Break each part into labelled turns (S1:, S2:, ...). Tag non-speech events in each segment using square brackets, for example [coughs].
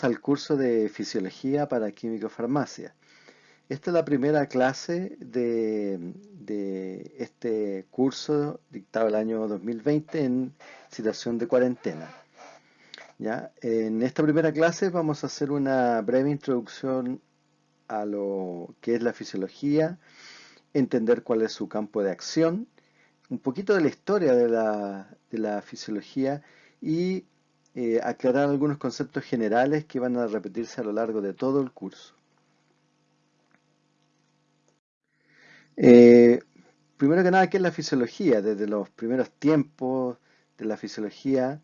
S1: Al curso de Fisiología para Químico-Farmacia. Esta es la primera clase de, este curso dictado el año 2020 en situación de cuarentena. ¿Ya? En esta primera clase vamos a hacer una breve introducción a lo que es la fisiología, entender cuál es su campo de acción, un poquito de la historia de la fisiología y eh, aclarar algunos conceptos generales que van a repetirse a lo largo de todo el curso. Eh, primero que nada, ¿qué es la fisiología? Desde los primeros tiempos de la fisiología,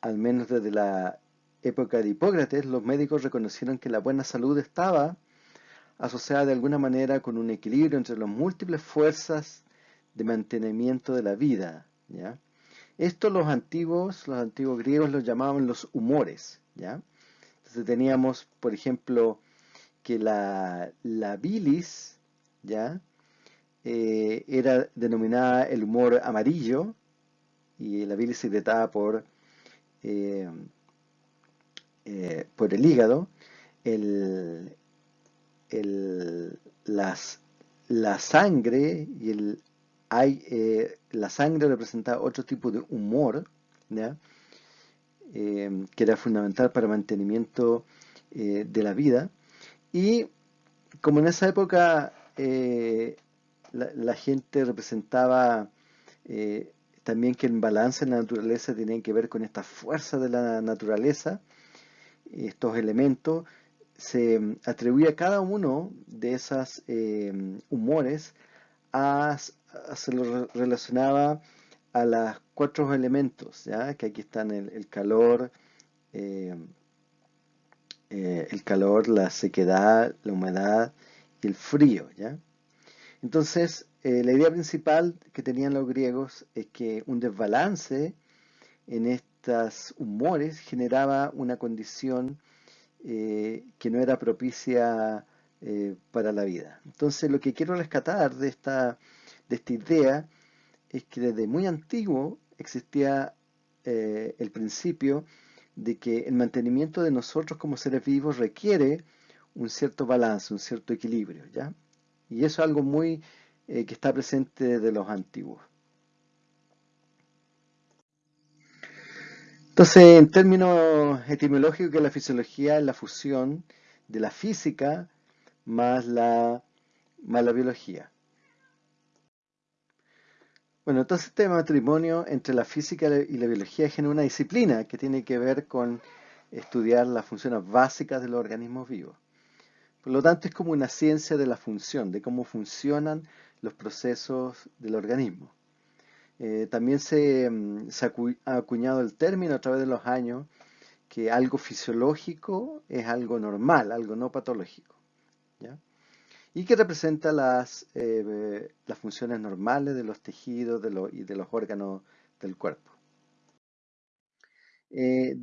S1: al menos desde la época de Hipócrates, los médicos reconocieron que la buena salud estaba asociada de alguna manera con un equilibrio entre las múltiples fuerzas de mantenimiento de la vida. ¿ya? Esto los antiguos, los antiguos griegos los llamaban los humores, ¿ya? Entonces teníamos, por ejemplo, que la, bilis, ¿ya? Eh, era denominada el humor amarillo y la bilis secretada por, eh, eh, por el hígado. El, las, la sangre y el hay, eh, la sangre representa otro tipo de humor, eh, que era fundamental para el mantenimiento eh, de la vida. Y como en esa época la, gente representaba también que el balance en la naturaleza tenía que ver con esta fuerza de la naturaleza, estos elementos, se atribuía a cada uno de esos humores a, se lo relacionaba a los cuatro elementos, ¿ya? que aquí están el, calor, eh, eh, el calor, la sequedad, la humedad y el frío. ¿ya? Entonces, eh, la idea principal que tenían los griegos es que un desbalance en estos humores generaba una condición que no era propicia para la vida. Entonces, lo que quiero rescatar de esta de esta idea es que desde muy antiguo existía eh, el principio de que el mantenimiento de nosotros como seres vivos requiere un cierto balance, un cierto equilibrio, ¿ya? Y eso es algo muy eh, que está presente desde los antiguos. Entonces, en términos etimológicos, la fisiología es la fusión de la física más la, más la biología. Bueno, entonces este matrimonio entre la física y la biología genera una disciplina que tiene que ver con estudiar las funciones básicas de los organismos vivos. Por lo tanto, es como una ciencia de la función, de cómo funcionan los procesos del organismo. Eh, también se, mm, se, ha acuñado el término a través de los años que algo fisiológico es algo normal, algo no patológico. ¿ya? Y que representa las, eh, las funciones normales de los tejidos y de los órganos del cuerpo. Eh,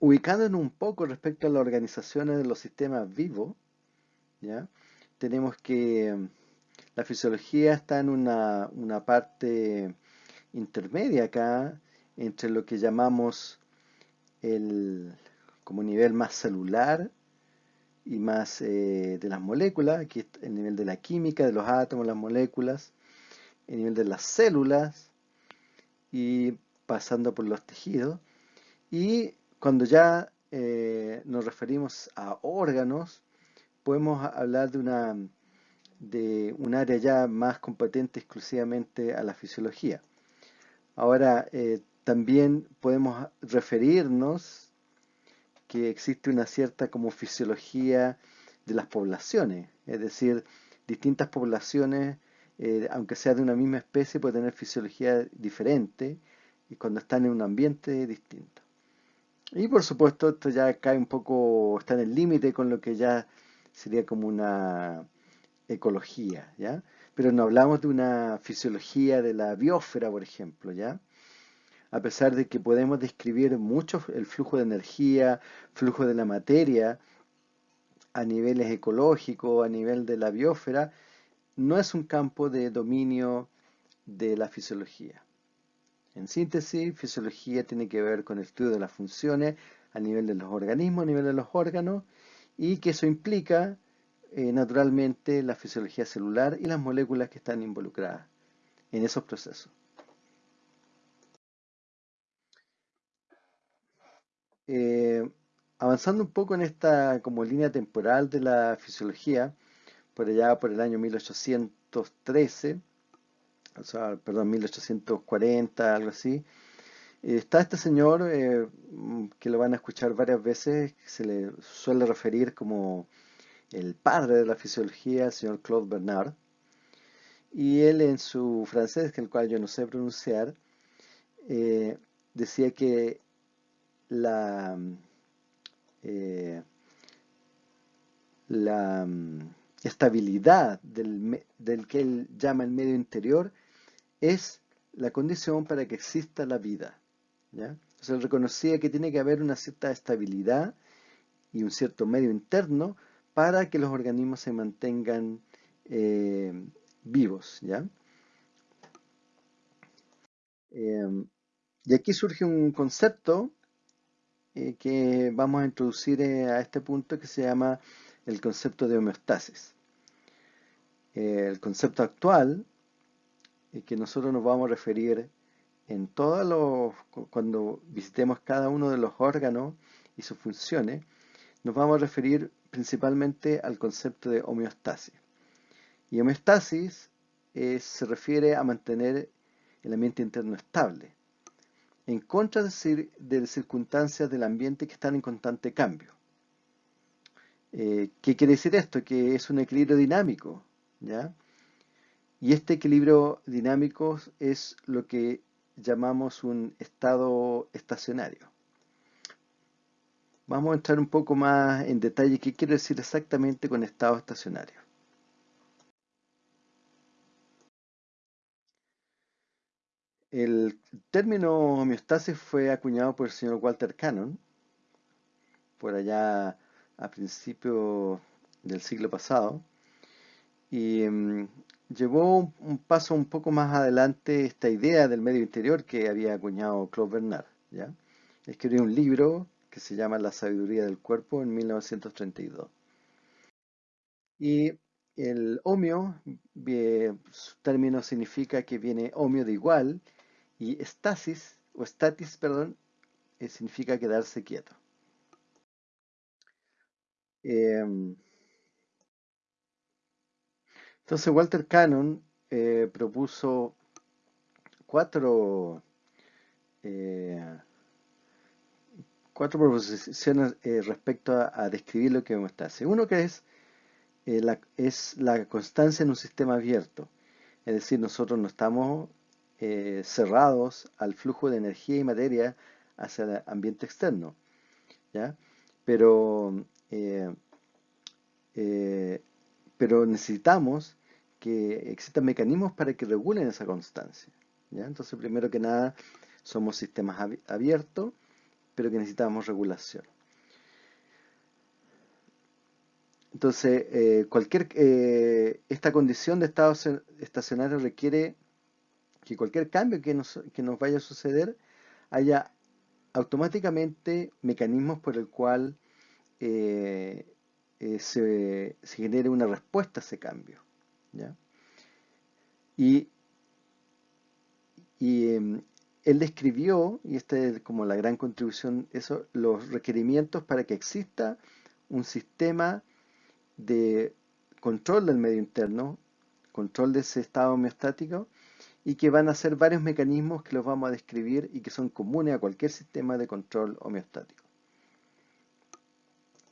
S1: ubicándonos un poco respecto a las organizaciones de los sistemas vivos, ¿ya? tenemos que mm, la fisiología está en una, una parte intermedia acá entre lo que llamamos el como nivel más celular y más eh, de las moléculas, aquí el nivel de la química, de los átomos, las moléculas, el nivel de las células y pasando por los tejidos. Y cuando ya eh, nos referimos a órganos, podemos hablar de una de un área ya más competente exclusivamente a la fisiología. Ahora, eh, también podemos referirnos que existe una cierta como fisiología de las poblaciones, es decir, distintas poblaciones, eh, aunque sea de una misma especie, pueden tener fisiología diferente y cuando están en un ambiente distinto. Y por supuesto esto ya cae un poco, está en el límite con lo que ya sería como una ecología, ¿ya? Pero no hablamos de una fisiología de la biosfera, por ejemplo, ¿ya? A pesar de que podemos describir mucho el flujo de energía, flujo de la materia, a niveles ecológicos, a nivel de la biosfera, no es un campo de dominio de la fisiología. En síntesis, fisiología tiene que ver con el estudio de las funciones a nivel de los organismos, a nivel de los órganos, y que eso implica eh, naturalmente la fisiología celular y las moléculas que están involucradas en esos procesos. Eh, avanzando un poco en esta como línea temporal de la fisiología, por allá por el año 1813, o sea, perdón, 1840, algo así, está este señor eh, que lo van a escuchar varias veces, que se le suele referir como el padre de la fisiología, el señor Claude Bernard, y él en su francés, el cual yo no sé pronunciar, eh, decía que la, eh, la mm, estabilidad del, del, que él llama el medio interior es la condición para que exista la vida. ¿ya? Entonces él reconocía que tiene que haber una cierta estabilidad y un cierto medio interno para que los organismos se mantengan eh, vivos. ¿ya? Em, y aquí surge un concepto eh, que vamos a introducir eh, a este punto que se llama el concepto de homeostasis. el concepto actual que nosotros nos vamos a referir en todos los, cuando visitemos cada uno de los órganos y sus funciones, nos vamos a referir principalmente al concepto de homeostasis. Y homeostasis eh, se refiere a mantener el ambiente interno estable, en contra de, de circunstancias del ambiente que están en constante cambio. Eh, ¿Qué quiere decir esto? Que es un equilibrio dinámico, ¿ya? Y este equilibrio dinámico es lo que llamamos un estado estacionario. Vamos a entrar un poco más en detalle qué quiere decir exactamente con estado estacionario. El término homeostasis fue acuñado por el señor Walter Cannon por allá a principios del siglo pasado y mm, llevó un, paso un poco más adelante esta idea del medio interior que había acuñado Claude Bernard. ¿ya? Escribió un libro que se llama La sabiduría del cuerpo en 1932. Y el homio, término significa que viene homio de igual, y estasis, o statis, perdón, eh, significa quedarse quieto. Em, entonces Walter Cannon eh, propuso cuatro, eh, cuatro proposiciones respecto a, describir lo que homeostasis. Uno que es, es la constancia en un sistema abierto. Es decir, nosotros no estamos cerrados al flujo de energía y materia hacia el ambiente externo. ¿ya? Pero, pero necesitamos que existan mecanismos para que regulen esa constancia. Entonces, primero que nada, somos sistemas abiertos, pero que necesitamos regulación. Entonces, eh, cualquier, eh, esta condición de estado estacionario requiere que cualquier cambio que nos, vaya a suceder haya automáticamente mecanismos por el cual eh, se, se genere una respuesta a ese cambio. Y, em, él describió, y esta es como la gran contribución, eso, los requerimientos para que exista un sistema de control del medio interno, control de ese estado homeostático, y que van a ser varios mecanismos que los vamos a describir y que son comunes a cualquier sistema de control homeostático.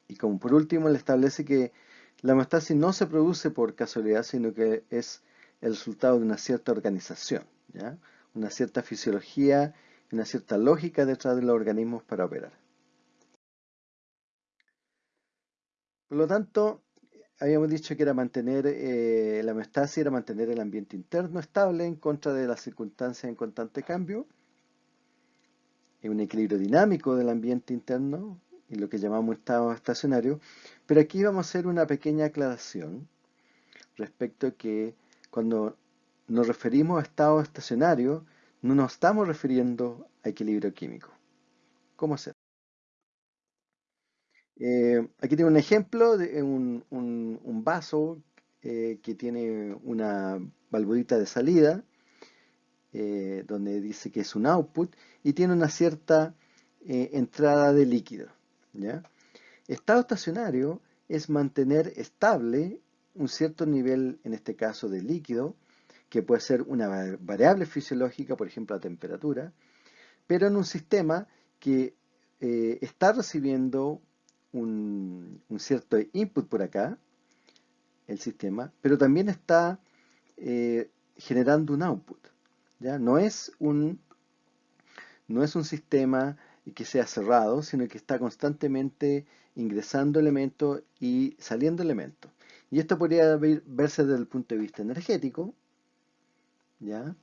S1: Y como por último, le establece que la homeostasis no se produce por casualidad, sino que es el resultado de una cierta organización, una cierta fisiología una cierta lógica detrás de los organismos para operar. Por lo tanto, habíamos dicho que era mantener eh, la homeostasis, era mantener el ambiente interno estable en contra de las circunstancias en constante cambio, un equilibrio dinámico del ambiente interno, y lo que llamamos estado estacionario. Pero aquí vamos a hacer una pequeña aclaración respecto a que cuando nos referimos a estado estacionario, no nos estamos refiriendo a equilibrio químico. ¿Cómo hacer? Eh, aquí tengo un ejemplo de un, vaso eh, que tiene una valvulita de salida, eh, donde dice que es un output, y tiene una cierta entrada de líquido. Estado estacionario es mantener estable un cierto nivel, en este caso de líquido, que puede ser una variable fisiológica, por ejemplo la temperatura, pero en un sistema que está recibiendo un, cierto input por acá, el sistema, pero también está eh, generando un output. ¿ya? No, es un, no es un sistema que sea cerrado, sino que está constantemente ingresando elementos y saliendo elementos. Y esto podría verse desde el punto de vista energético, ¿ya?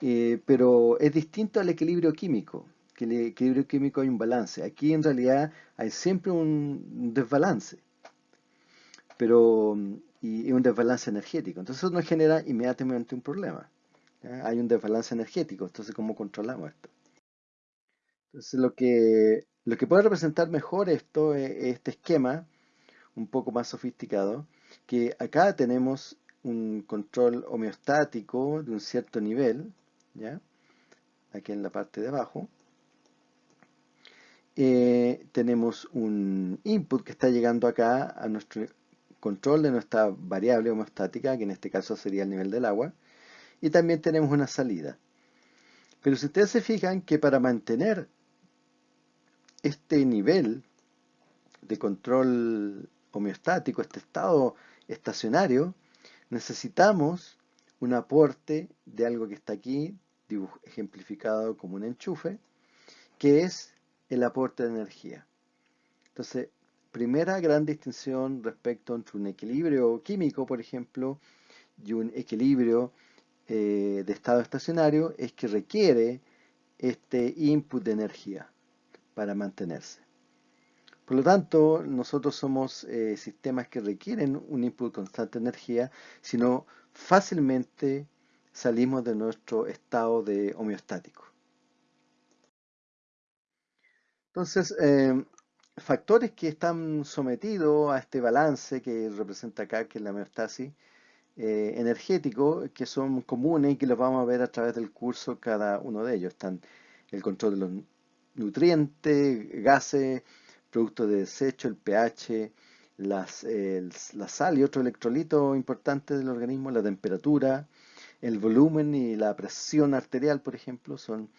S1: Eh, pero es distinto al equilibrio químico que el equilibrio químico hay un balance. Aquí en realidad hay siempre un desbalance, pero y, un desbalance energético. Entonces eso nos genera inmediatamente un problema. Hay un desbalance energético, entonces ¿cómo controlamos esto? Entonces lo que, lo que puede representar mejor esto es este esquema, un poco más sofisticado, que acá tenemos un control homeostático de un cierto nivel, ¿ya? aquí en la parte de abajo, eh, tenemos un input que está llegando acá a nuestro control de nuestra variable homostática, que en este caso sería el nivel del agua, y también tenemos una salida. Pero si ustedes se fijan que para mantener este nivel de control homeostático, este estado estacionario, necesitamos un aporte de algo que está aquí, ejemplificado como un enchufe, que es el aporte de energía. Entonces, primera gran distinción respecto entre un equilibrio químico, por ejemplo, y un equilibrio eh, de estado estacionario es que requiere este input de energía para mantenerse. Por lo tanto, nosotros somos eh, sistemas que requieren un input constante de energía, sino fácilmente salimos de nuestro estado de homeostático. Entonces, em, factores que están sometidos a este balance que representa acá, que es la homeostasis eh, energético, que son comunes y que los vamos a ver a través del curso cada uno de ellos. Están el control de los nutrientes, gases, productos de desecho, el pH, las, la sal y otros electrolitos importantes del organismo, la temperatura, el volumen y la presión arterial, por ejemplo, son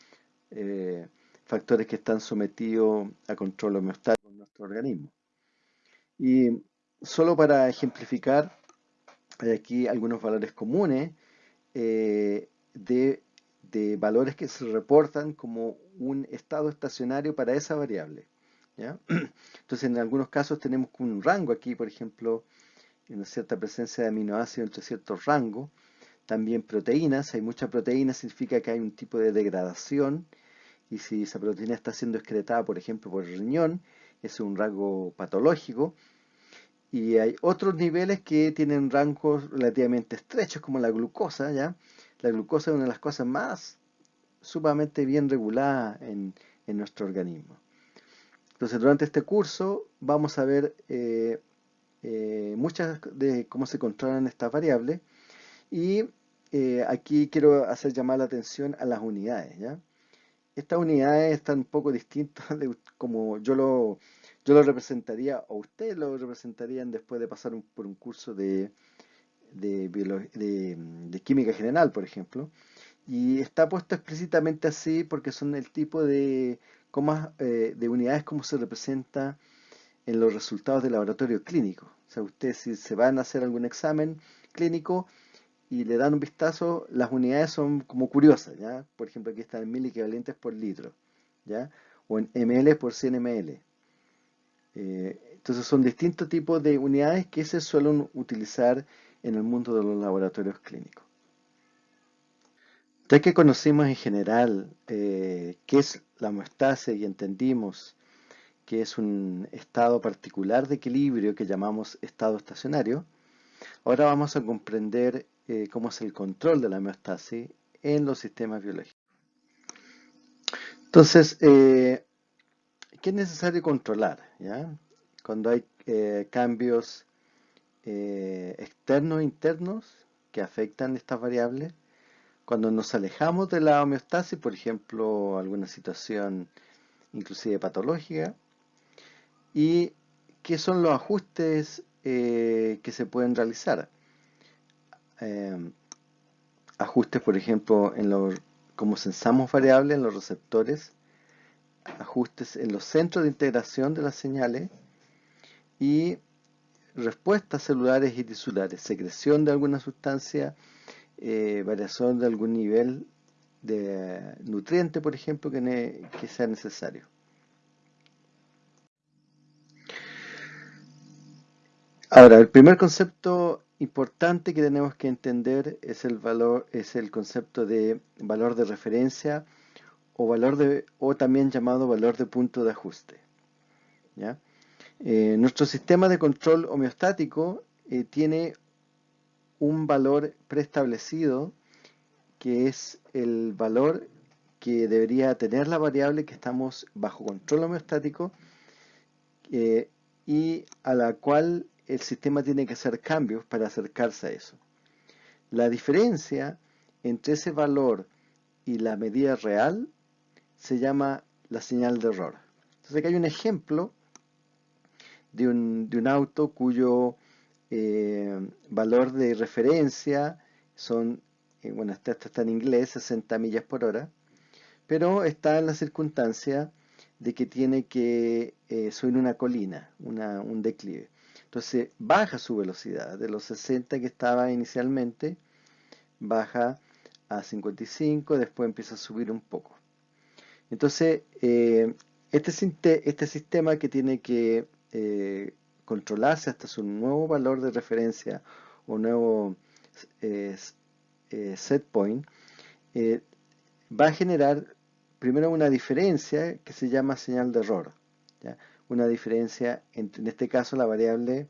S1: eh, factores que están sometidos a control homeostático en nuestro organismo. Y solo para ejemplificar, hay aquí algunos valores comunes eh, de, valores que se reportan como un estado estacionario para esa variable. [clears throat] Entonces, en algunos casos tenemos un rango aquí, por ejemplo, una cierta presencia de aminoácidos entre ciertos rangos. También proteínas, hay mucha proteína, significa que hay un tipo de degradación y si esa proteína está siendo excretada, por ejemplo, por el riñón, es un rango patológico. Y hay otros niveles que tienen rangos relativamente estrechos, como la glucosa, ¿ya? La glucosa es una de las cosas más sumamente bien reguladas en, nuestro organismo. Entonces, durante este curso vamos a ver eh, eh, muchas de cómo se controlan estas variables y eh, aquí quiero hacer llamar la atención a las unidades, ¿ya? Estas unidades están un poco distintas de como yo lo, yo representaría, o ustedes lo representarían después de pasar por un curso de, de, química general, por ejemplo. Y está puesto explícitamente así porque son el tipo de, eh, de unidades como se representa en los resultados del laboratorio clínico. O sea, ustedes si se van a hacer algún examen clínico, y le dan un vistazo, las unidades son como curiosas, ¿ya? Por ejemplo, aquí están en mil equivalentes por litro, ¿ya? O en ml por 100 ml. Eh, entonces son distintos tipos de unidades que se suelen utilizar en el mundo de los laboratorios clínicos. Ya que conocimos en general eh, qué es la homeostasis y entendimos que es un estado particular de equilibrio que llamamos estado estacionario, ahora vamos a comprender eh, cómo es el control de la homeostasis en los sistemas biológicos. Entonces, eh, ¿qué es necesario controlar? ¿ya? Cuando hay eh, cambios externos e internos que afectan estas variables, cuando nos alejamos de la homeostasis, por ejemplo, alguna situación inclusive patológica, y qué son los ajustes que se pueden realizar. Ajustes, por ejemplo, en los como censamos variables en los receptores, ajustes en los centros de integración de las señales y respuestas celulares y tisulares, secreción de alguna sustancia, eh, variación de algún nivel de nutriente, por ejemplo, que sea necesario. Ahora, el primer concepto importante que tenemos que entender es el valor, es el concepto de valor de referencia o valor de, o también llamado valor de punto de ajuste. Eh, nuestro sistema de control homeostático eh, tiene un valor preestablecido que es el valor que debería tener la variable que estamos bajo control homeostático eh, y a la cual el sistema tiene que hacer cambios para acercarse a eso. La diferencia entre ese valor y la medida real se llama la señal de error. Entonces aquí hay un ejemplo de un, auto cuyo eh, valor de referencia son, eh, bueno, este está en inglés, 60 millas por hora, pero está en la circunstancia de que tiene que eh, subir una colina, un declive. Entonces baja su velocidad de los 60 que estaba inicialmente, baja a 55, después empieza a subir un poco. Entonces, eh, este, este, sistema que tiene que eh, controlarse hasta su nuevo valor de referencia o nuevo eh, set point, va a generar primero una diferencia que se llama señal de error una diferencia entre, en este caso, la variable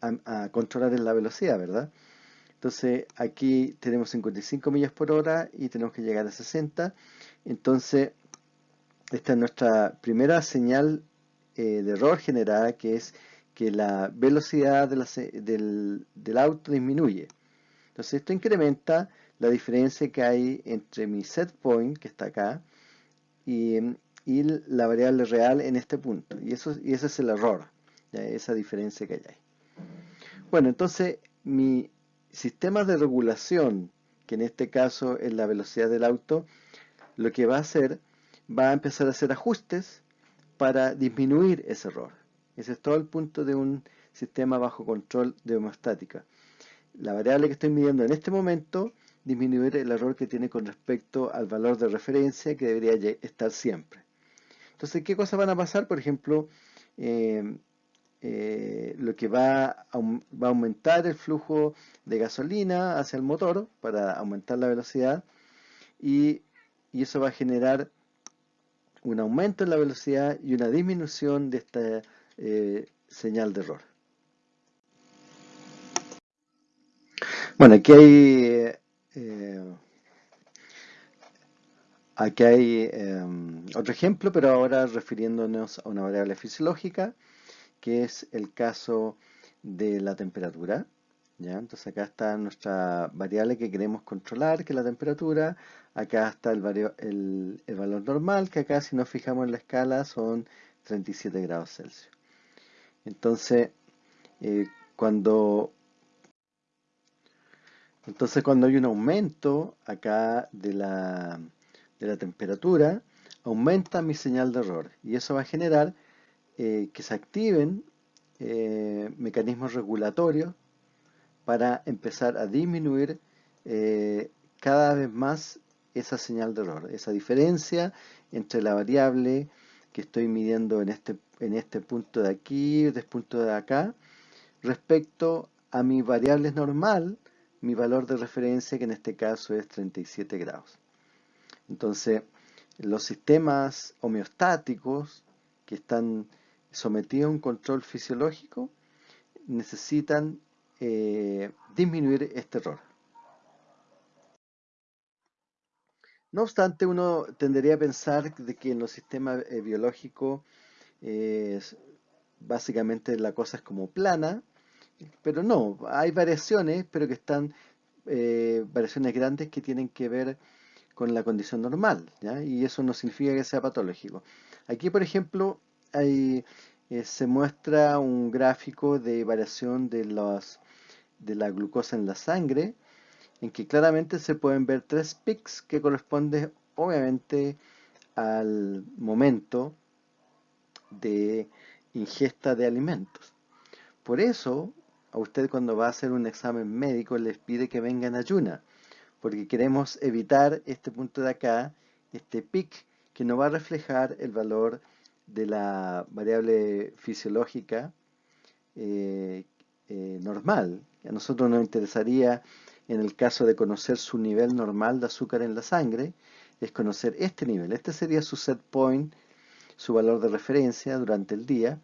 S1: a, controlar en la velocidad, ¿verdad? Entonces, aquí tenemos 55 millas por hora y tenemos que llegar a 60. Entonces, esta es nuestra primera señal eh, de error generada, que es que la velocidad del, del, auto disminuye. Entonces, esto incrementa la diferencia que hay entre mi set point, que está acá, y, y la variable real en este punto. Y, eso, ese es el error, esa diferencia que hay ahí. Bueno, entonces mi sistema de regulación, que en este caso es la velocidad del auto, lo que va a hacer, va a empezar a hacer ajustes para disminuir ese error. Ese es todo el punto de un sistema bajo control de homostática. La variable que estoy midiendo en este momento, disminuir el error que tiene con respecto al valor de referencia que debería estar siempre. Entonces, ¿qué cosas van a pasar? Por ejemplo, eh, eh, lo que va a, aumentar el flujo de gasolina hacia el motor para aumentar la velocidad y, eso va a generar un aumento en la velocidad y una disminución de esta eh, señal de error. Bueno, aquí hay Aquí hay em, otro ejemplo, pero ahora refiriéndonos a una variable fisiológica, que es el caso de la temperatura. ¿ya? Entonces acá está nuestra variable que queremos controlar, que es la temperatura. Acá está el, valor normal, que acá si nos fijamos en la escala son 37 grados Celsius. Entonces, eh, cuando entonces cuando hay un aumento acá de la de la temperatura, aumenta mi señal de error y eso va a generar eh, que se activen eh, mecanismos regulatorios para empezar a disminuir eh, cada vez más esa señal de error, esa diferencia entre la variable que estoy midiendo en este, en este punto de aquí, este punto de acá, respecto a mi variable normal, mi valor de referencia que en este caso es 37 grados. Entonces, los sistemas homeostáticos que están sometidos a un control fisiológico necesitan eh, disminuir este error. No obstante, uno tendería a pensar de que en los sistemas eh, biológicos eh, básicamente la cosa es como plana, pero no, hay variaciones, pero que están variaciones grandes que tienen que ver con la condición normal, ¿ya? y eso no significa que sea patológico. Aquí, por ejemplo, hay, se muestra un gráfico de variación de, los, de la glucosa en la sangre, en que claramente se pueden ver tres pics que corresponden obviamente al momento de ingesta de alimentos. Por eso, a usted cuando va a hacer un examen médico les pide que venga en ayuna, porque queremos evitar este punto de acá, este pic, que no va a reflejar el valor de la variable fisiológica eh, eh, normal. A nosotros nos interesaría en el caso de conocer su nivel normal de azúcar en la sangre, es conocer este nivel. Este sería su set point, su valor de referencia durante el día,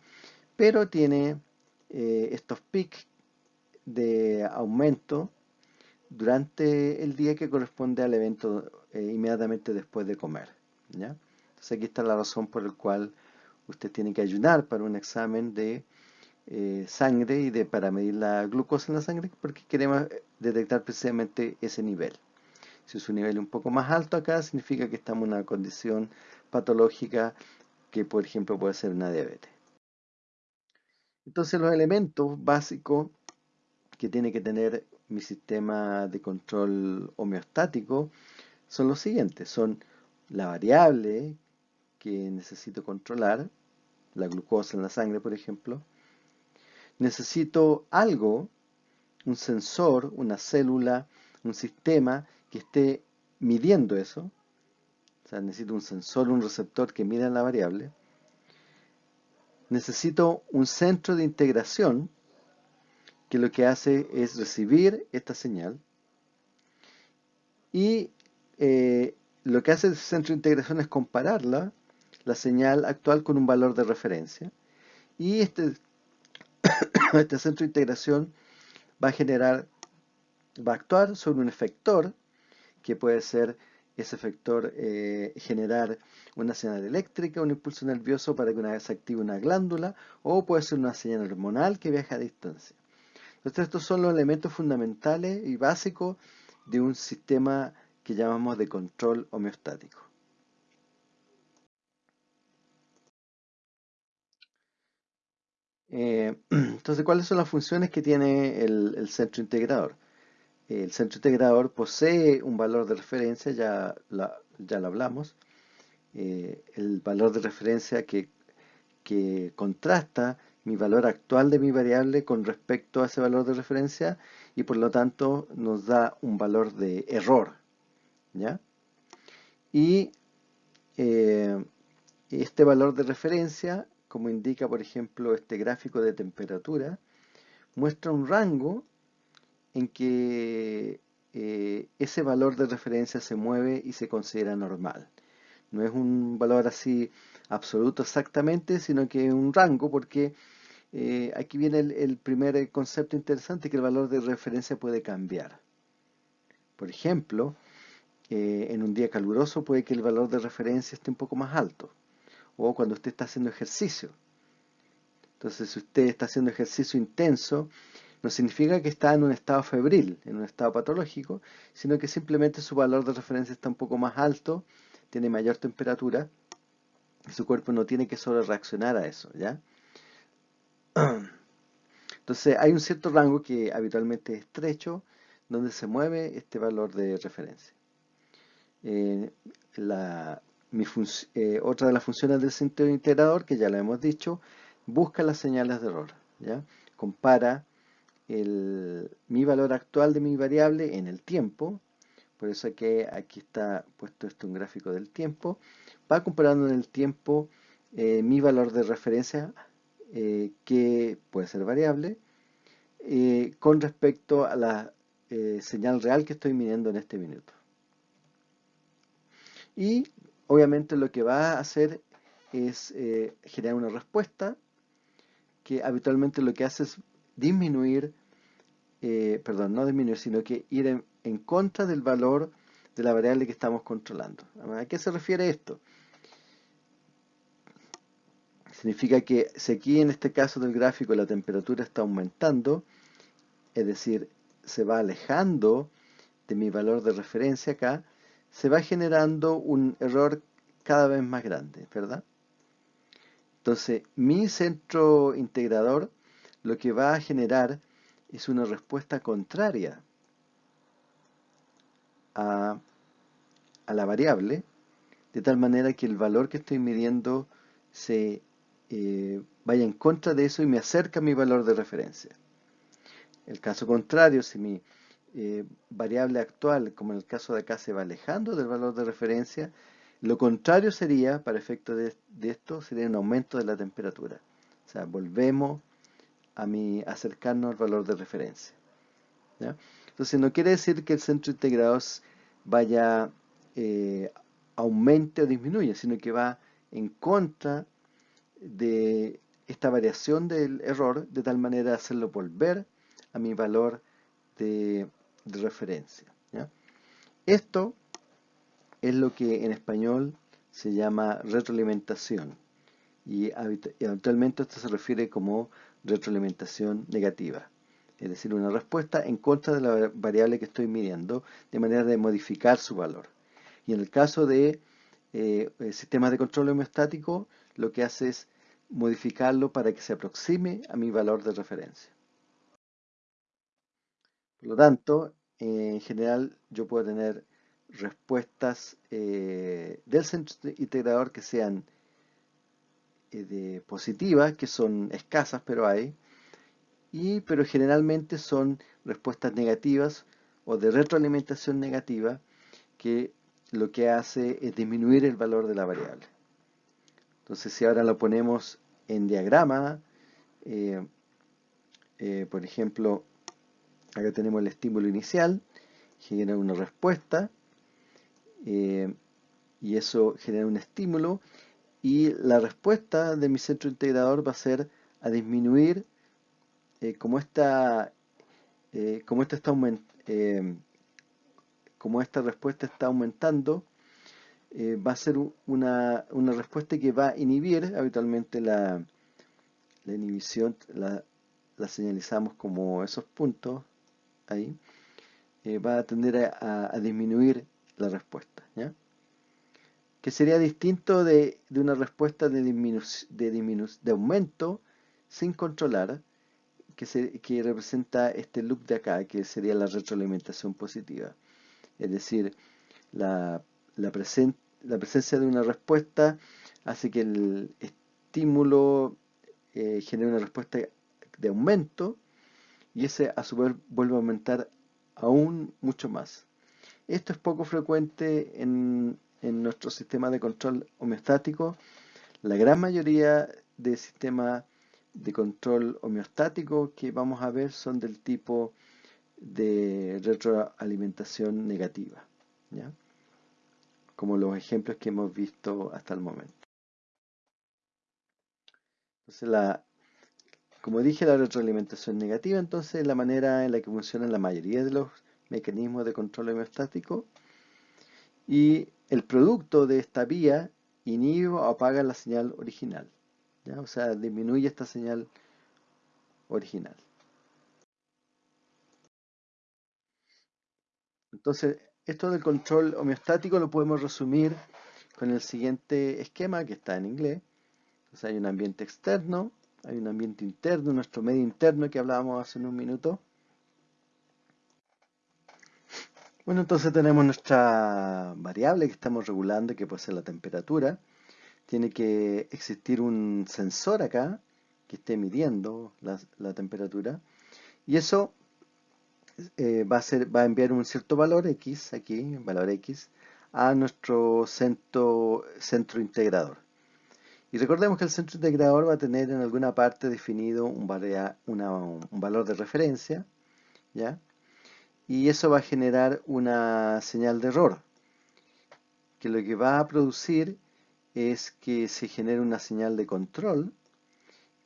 S1: pero tiene eh, estos peaks de aumento durante el día que corresponde al evento eh, inmediatamente después de comer. Entonces aquí está la razón por la cual usted tiene que ayunar para un examen de eh, sangre y de para medir la glucosa en la sangre porque queremos detectar precisamente ese nivel. Si es un nivel un poco más alto acá, significa que estamos en una condición patológica que, por ejemplo, puede ser una diabetes. Entonces, los elementos básicos que tiene que tener mi sistema de control homeostático son los siguientes. Son la variable que necesito controlar, la glucosa en la sangre, por ejemplo, necesito algo, un sensor, una célula, un sistema que esté midiendo eso. Necesito un sensor, un receptor que mida la variable. Necesito un centro de integración que lo que hace es recibir esta señal. Y eh, lo que hace el centro de integración es compararla, la señal actual, con un valor de referencia. Y este [coughs] este centro de integración va a generar, va a actuar sobre un efector, que puede ser ese efector eh, generar una señal eléctrica, un impulso nervioso para que una vez se active una glándula, o puede ser una señal hormonal que viaja a distancia. Entonces estos son los elementos fundamentales y básicos de un sistema que llamamos de control homeostático. Eh, [clears throat] entonces, ¿cuáles son las funciones que tiene el, centro integrador? El centro integrador posee un valor de referencia, ya, ya lo hablamos, eh, el valor de referencia que, que contrasta mi valor actual de mi variable con respecto a ese valor de referencia y por lo tanto nos da un valor de error. ¿ya? Y eh, este valor de referencia como indica por ejemplo este gráfico de temperatura, muestra un rango en que eh, ese valor de referencia se mueve y se considera normal. No es un valor así absoluto exactamente, sino que es un rango porque eh, aquí viene el, primer concepto interesante que el valor de referencia puede cambiar. Por ejemplo, eh, en un día caluroso puede que el valor de referencia esté un poco más alto o cuando usted está haciendo ejercicio. Entonces, si usted está haciendo ejercicio intenso, no significa que está en un estado febril, en un estado patológico, sino que simplemente su valor de referencia está un poco más alto, tiene mayor temperatura, su cuerpo no tiene que solo reaccionar a eso, ¿ya? [clears throat] Entonces, hay un cierto rango que habitualmente es estrecho, donde se mueve este valor de referencia. Eh, la, eh, otra de las funciones del centro integrador, que ya lo hemos dicho, busca las señales de error. ¿ya? Compara mi valor actual de mi variable en el tiempo, por eso que aquí está puesto esto un gráfico del tiempo, va comparando en el tiempo eh, mi valor de referencia, eh, que puede ser variable, con respecto a la señal real que estoy midiendo en este minuto. Y obviamente lo que va a hacer es eh, generar una respuesta que habitualmente lo que hace es disminuir, eh, perdón, no disminuir, sino que ir en, contra del valor de la variable que estamos controlando. ¿A qué se refiere esto? Significa que si aquí en este caso del gráfico la temperatura está aumentando, es decir, se va alejando de mi valor de referencia acá, se va generando un error cada vez más grande, ¿verdad? Entonces, mi centro integrador lo que va a generar es una respuesta contraria a, la variable, de tal manera que el valor que estoy midiendo se eh, vaya en contra de eso y me acerca a mi valor de referencia. El caso contrario, si mi eh, variable actual, como en el caso de acá, se va alejando del valor de referencia, lo contrario sería, para efecto de, esto, sería un aumento de la temperatura. O sea, volvemos a mi, acercarnos al valor de referencia. Entonces, no quiere decir que el centro integrado vaya, eh, aumente o disminuya, sino que va en contra de esta variación del error, de tal manera de hacerlo volver a mi valor de, referencia. Esto es lo que en español se llama retroalimentación y habitualmente esto se refiere como retroalimentación negativa, es decir, una respuesta en contra de la variable que estoy midiendo de manera de modificar su valor. Y en el caso de eh, sistemas de control homeostático, lo que hace es modificarlo para que se aproxime a mi valor de referencia. Por lo tanto, en general yo puedo tener respuestas eh, del centro integrador que sean eh, positivas, que son escasas, pero hay, y, pero generalmente son respuestas negativas o de retroalimentación negativa, que lo que hace es disminuir el valor de la variable. Entonces, si ahora lo ponemos en diagrama, eh, por ejemplo, acá tenemos el estímulo inicial, genera una respuesta, eh, y eso genera un estímulo y la respuesta de mi centro integrador va a ser a disminuir eh, como esta eh, como esta está como esta respuesta está aumentando va a ser una, una, respuesta que va a inhibir habitualmente la, la inhibición la, señalizamos como esos puntos ahí va a tender a disminuir la respuesta. ¿ya? Que sería distinto de, una respuesta de, de, de aumento sin controlar, que, se, que representa este loop de acá, que sería la retroalimentación positiva. Es decir, la, la, la presencia de una respuesta hace que el estímulo eh, genere una respuesta de aumento y ese a su vez vuelve a aumentar aún mucho más. Esto es poco frecuente en, nuestro sistema de control homeostático. La gran mayoría de sistemas de control homeostático que vamos a ver son del tipo de retroalimentación negativa, como los ejemplos que hemos visto hasta el momento. Entonces, la, como dije, la retroalimentación negativa, entonces es la manera en la que funciona la mayoría de los mecanismo de control homeostático. Y el producto de esta vía inhibe o apaga la señal original, o sea, disminuye esta señal original. Entonces, esto del control homeostático lo podemos resumir con el siguiente esquema que está en inglés. Entonces hay un ambiente externo, hay un ambiente interno, nuestro medio interno que hablábamos hace un minuto, Bueno, entonces tenemos nuestra variable que estamos regulando, que puede ser la temperatura. Tiene que existir un sensor acá que esté midiendo la, temperatura. Y eso eh, va, a ser, va a enviar un cierto valor X, aquí, valor X, a nuestro centro, centro integrador. Y recordemos que el centro integrador va a tener en alguna parte definido un, un valor de referencia, ¿ya? y eso va a generar una señal de error que lo que va a producir es que se genere una señal de control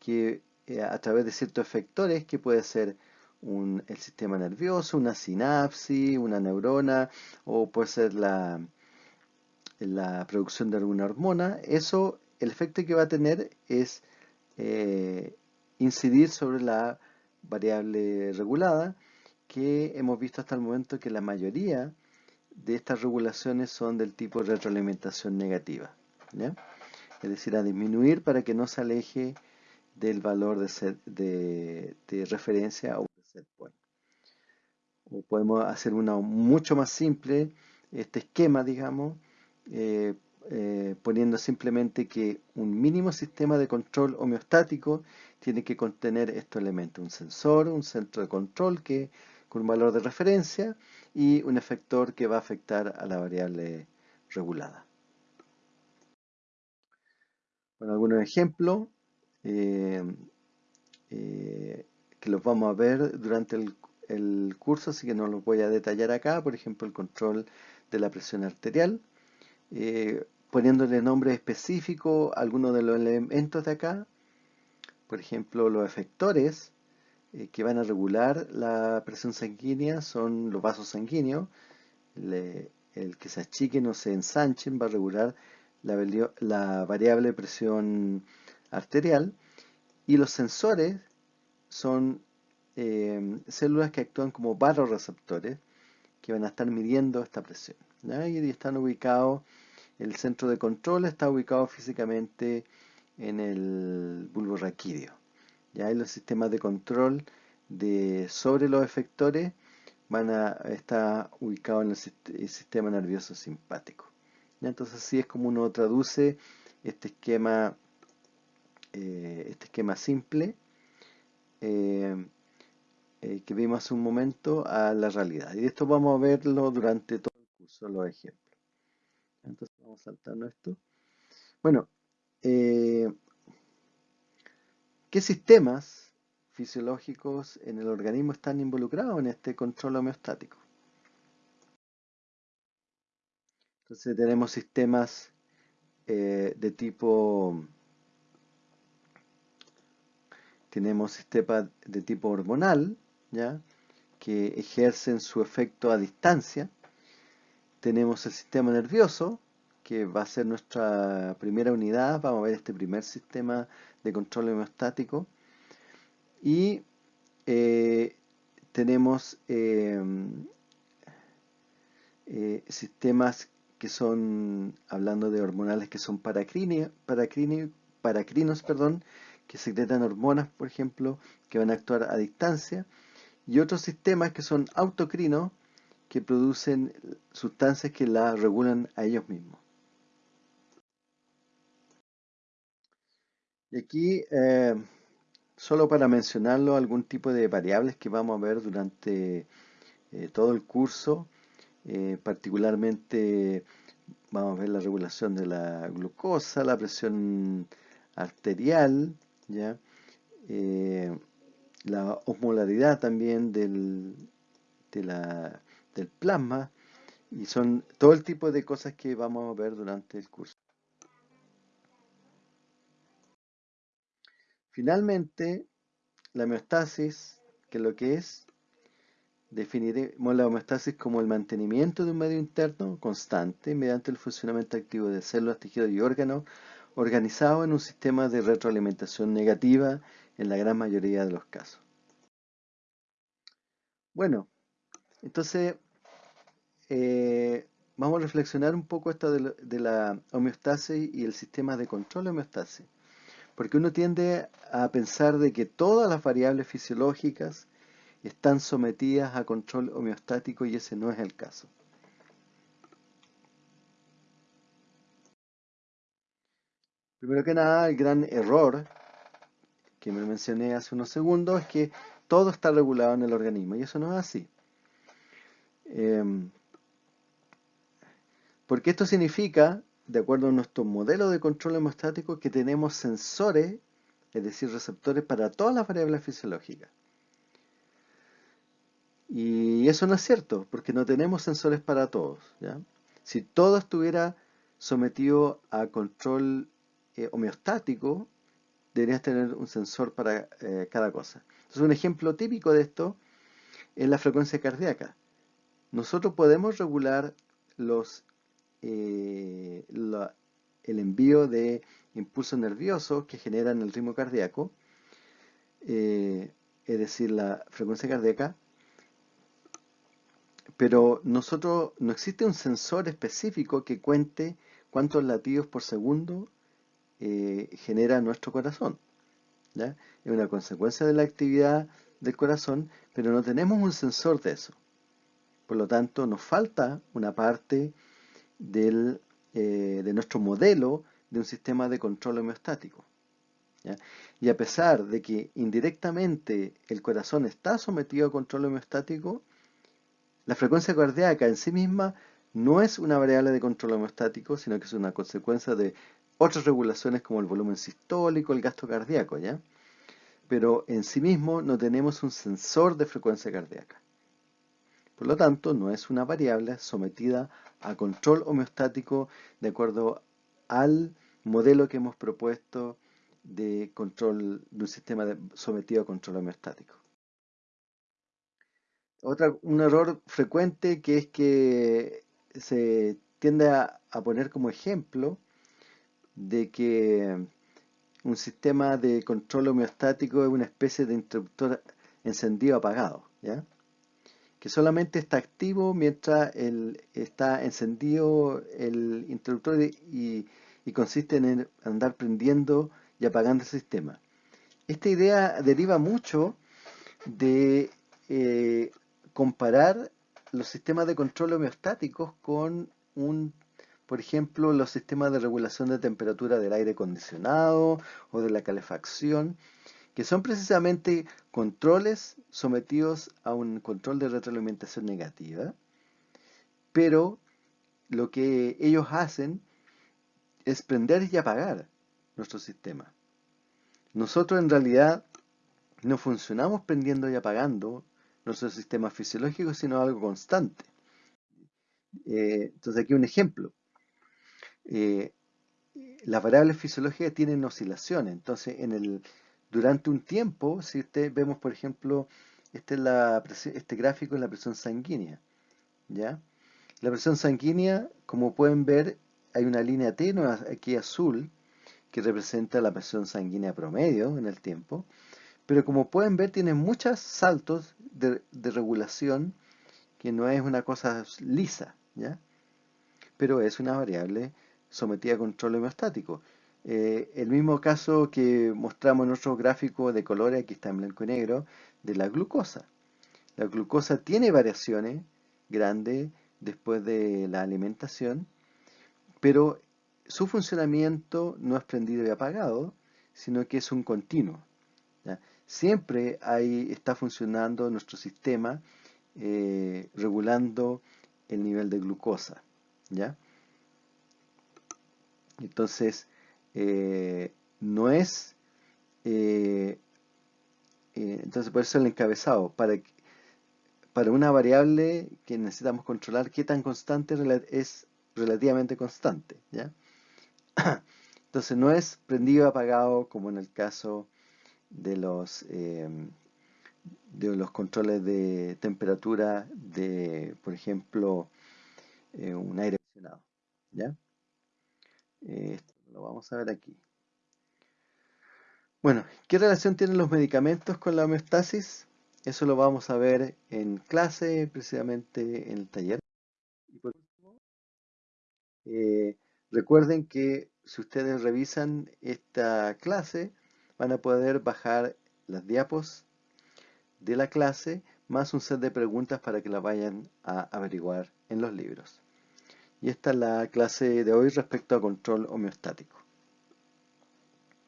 S1: que eh, a través de ciertos efectores que puede ser el sistema nervioso, una sinapsis, una neurona, o puede ser la, la producción de alguna hormona, eso, el efecto que va a tener es eh, incidir sobre la variable regulada, que hemos visto hasta el momento que la mayoría de estas regulaciones son del tipo de retroalimentación negativa. Es decir, a disminuir para que no se aleje del valor de, referencia o de set point. O podemos hacer una mucho más simple, este esquema, digamos, eh, eh, poniendo simplemente que un mínimo sistema de control homeostático tiene que contener estos elementos, un sensor, un centro de control que con un valor de referencia y un efector que va a afectar a la variable regulada. Bueno, algunos ejemplos eh, que los vamos a ver durante el, curso, así que no los voy a detallar acá. Por ejemplo, el control de la presión arterial. Eh, poniéndole nombre específico a algunos de los elementos de acá. Por ejemplo, los efectores eh, que van a regular la presión sanguínea son los vasos sanguíneos. el que se achiquen o se ensanchen va a regular la, variable presión arterial. Y los sensores son eh, células que actúan como barorreceptores que van a estar midiendo esta presión. Y están ubicados, el centro de control está ubicado físicamente en el bulbo raquídeo. ¿ya? Y los sistemas de control de, sobre los efectores van a estar ubicados en el, sistema nervioso simpático. Entonces así es como uno traduce este esquema, eh, este esquema simple eh, eh, que vimos hace un momento a la realidad. Y esto vamos a verlo durante todo solo ejemplos. Entonces vamos a saltarnos esto. Bueno, ¿qué sistemas fisiológicos en el organismo están involucrados en este control homeostático? Entonces tenemos sistemas eh, de tipo tenemos sistemas de tipo hormonal, ¿ya? que ejercen su efecto a distancia, tenemos el sistema nervioso, que va a ser nuestra primera unidad. Vamos a ver este primer sistema de control homeostático. Y eh, tenemos eh, sistemas que son, hablando de hormonales, que son paracrinos, perdón, que secretan hormonas, por ejemplo, que van a actuar a distancia. Y otros sistemas que son autocrinos, que producen sustancias que la regulan a ellos mismos. Y aquí, eh, solo para mencionarlo, algún tipo de variables que vamos a ver durante eh, todo el curso, eh, particularmente vamos a ver la regulación de la glucosa, la presión arterial, ¿ya? la osmolaridad también del, del plasma y son todo el tipo de cosas que vamos a ver durante el curso. Finalmente, la homeostasis, que lo que es, definiremos la homeostasis como el mantenimiento de un medio interno constante mediante el funcionamiento activo de células, tejidos y órganos organizado en un sistema de retroalimentación negativa en la gran mayoría de los casos. Bueno, entonces eh, vamos a reflexionar un poco esto de, la homeostasis y el sistema de control de homeostasis. Porque uno tiende a pensar de que todas las variables fisiológicas están sometidas a control homeostático y ese no es el caso. Primero que nada, el gran error que me mencioné hace unos segundos es que todo está regulado en el organismo y eso no es así. Em, porque esto significa, de acuerdo a nuestro modelo de control hemostático, que tenemos sensores, es decir, receptores para todas las variables fisiológicas. Y eso no es cierto, porque no tenemos sensores para todos. Si todo estuviera sometido a control eh, homeostático, deberías tener un sensor para eh, cada cosa. Entonces, un ejemplo típico de esto es la frecuencia cardíaca. Nosotros podemos regular los, eh, el envío de impulsos nerviosos que generan el ritmo cardíaco, eh, es decir, la frecuencia cardíaca, pero nosotros no existe un sensor específico que cuente cuántos latidos por segundo eh, genera nuestro corazón. Es una consecuencia de la actividad del corazón, pero no tenemos un sensor de eso. Por lo tanto, nos falta una parte del, eh, de nuestro modelo de un sistema de control homeostático. Y a pesar de que indirectamente el corazón está sometido a control homeostático, la frecuencia cardíaca en sí misma no es una variable de control homeostático, sino que es una consecuencia de otras regulaciones como el volumen sistólico, el gasto cardíaco, ¿ya? Pero en sí mismo no tenemos un sensor de frecuencia cardíaca. Por lo tanto, no es una variable sometida a control homeostático de acuerdo al modelo que hemos propuesto de control de un sistema sometido a control homeostático. Otra, un error frecuente que es que se tiende a, poner como ejemplo de que un sistema de control homeostático es una especie de interruptor encendido apagado, ¿ya? que solamente está activo mientras el, está encendido el interruptor y, consiste en andar prendiendo y apagando el sistema. Esta idea deriva mucho de eh, comparar los sistemas de control homeostáticos con un, por ejemplo, los sistemas de regulación de temperatura del aire acondicionado o de la calefacción, que son precisamente controles sometidos a un control de retroalimentación negativa, pero lo que ellos hacen es prender y apagar nuestro sistema. Nosotros en realidad no funcionamos prendiendo y apagando nuestro sistema fisiológico, sino algo constante. Eh, entonces aquí un ejemplo. Eh, las variables fisiológicas tienen oscilaciones, entonces durante un tiempo, si usted vemos por ejemplo, este, es este gráfico es la presión sanguínea, ¿ya? La presión sanguínea, como pueden ver, hay una línea tenue aquí azul, que representa la presión sanguínea promedio en el tiempo, pero como pueden ver tiene muchos saltos de, regulación que no es una cosa lisa, ¿ya? pero es una variable sometida a control homeostático. Eh, el mismo caso que mostramos en nuestro gráfico de colores, aquí está en blanco y negro, de la glucosa. La glucosa tiene variaciones grandes después de la alimentación, pero su funcionamiento no es prendido y apagado, sino que es un continuo siempre ahí está funcionando nuestro sistema eh, regulando el nivel de glucosa. ¿ya? Entonces, eh, no es... Eh, entonces, por eso el encabezado, para, para una variable que necesitamos controlar, qué tan constante es relativamente constante. ¿ya? [coughs] Entonces, no es prendido apagado como en el caso de los, em, de los controles de temperatura de, por ejemplo, eh, un aire acondicionado. ¿ya? Esto lo vamos a ver aquí. Bueno, ¿qué relación tienen los medicamentos con la homeostasis? Eso lo vamos a ver en clase, precisamente en el taller. Y por último, eh, recuerden que si ustedes revisan esta clase, van a poder bajar las diapos de la clase más un set de preguntas para que la vayan a averiguar en los libros. Y esta es la clase de hoy respecto a control homeostático.